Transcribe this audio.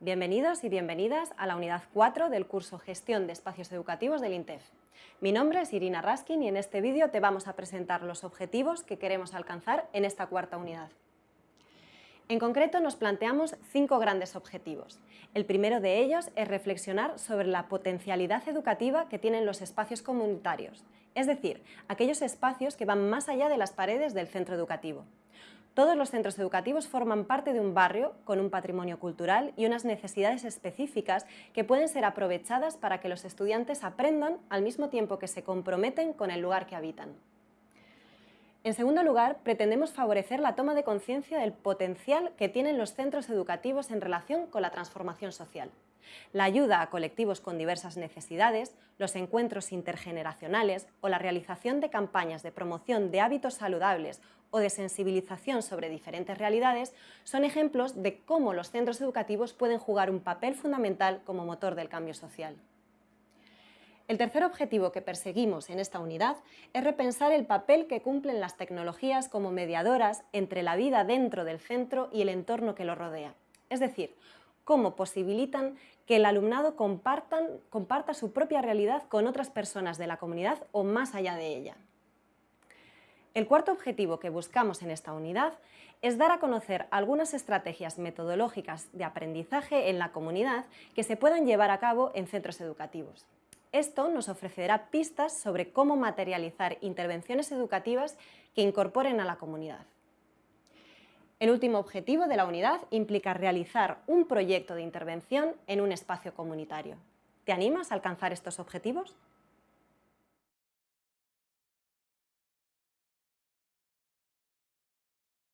Bienvenidos y bienvenidas a la unidad 4 del curso Gestión de Espacios Educativos del INTEF. Mi nombre es Irina Raskin y en este vídeo te vamos a presentar los objetivos que queremos alcanzar en esta cuarta unidad. En concreto nos planteamos cinco grandes objetivos. El primero de ellos es reflexionar sobre la potencialidad educativa que tienen los espacios comunitarios, es decir, aquellos espacios que van más allá de las paredes del centro educativo. Todos los centros educativos forman parte de un barrio con un patrimonio cultural y unas necesidades específicas que pueden ser aprovechadas para que los estudiantes aprendan al mismo tiempo que se comprometen con el lugar que habitan. En segundo lugar, pretendemos favorecer la toma de conciencia del potencial que tienen los centros educativos en relación con la transformación social. La ayuda a colectivos con diversas necesidades, los encuentros intergeneracionales o la realización de campañas de promoción de hábitos saludables o de sensibilización sobre diferentes realidades son ejemplos de cómo los centros educativos pueden jugar un papel fundamental como motor del cambio social. El tercer objetivo que perseguimos en esta unidad es repensar el papel que cumplen las tecnologías como mediadoras entre la vida dentro del centro y el entorno que lo rodea. Es decir, cómo posibilitan que el alumnado comparta su propia realidad con otras personas de la comunidad o más allá de ella. El cuarto objetivo que buscamos en esta unidad es dar a conocer algunas estrategias metodológicas de aprendizaje en la comunidad que se puedan llevar a cabo en centros educativos. Esto nos ofrecerá pistas sobre cómo materializar intervenciones educativas que incorporen a la comunidad. El último objetivo de la unidad implica realizar un proyecto de intervención en un espacio comunitario. ¿Te animas a alcanzar estos objetivos?